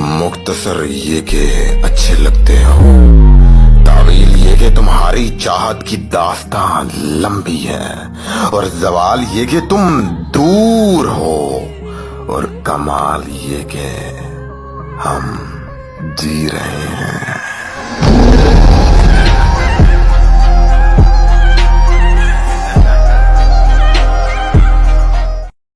مختصر یہ کہ اچھے لگتے ہو تعویل یہ کہ تمہاری چاہت کی داستان لمبی ہے اور زوال یہ کہ تم دور ہو اور کمال یہ کہ ہم جی رہے ہیں۔